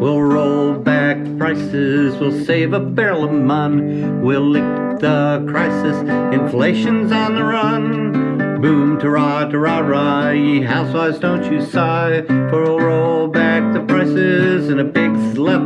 We'll roll back prices, we'll save a barrel of mun. We'll lick the crisis, inflation's on the run. Boom, ta-ra, ta-ra-ra, ye housewives, don't you sigh. For we'll roll back the prices in a big slap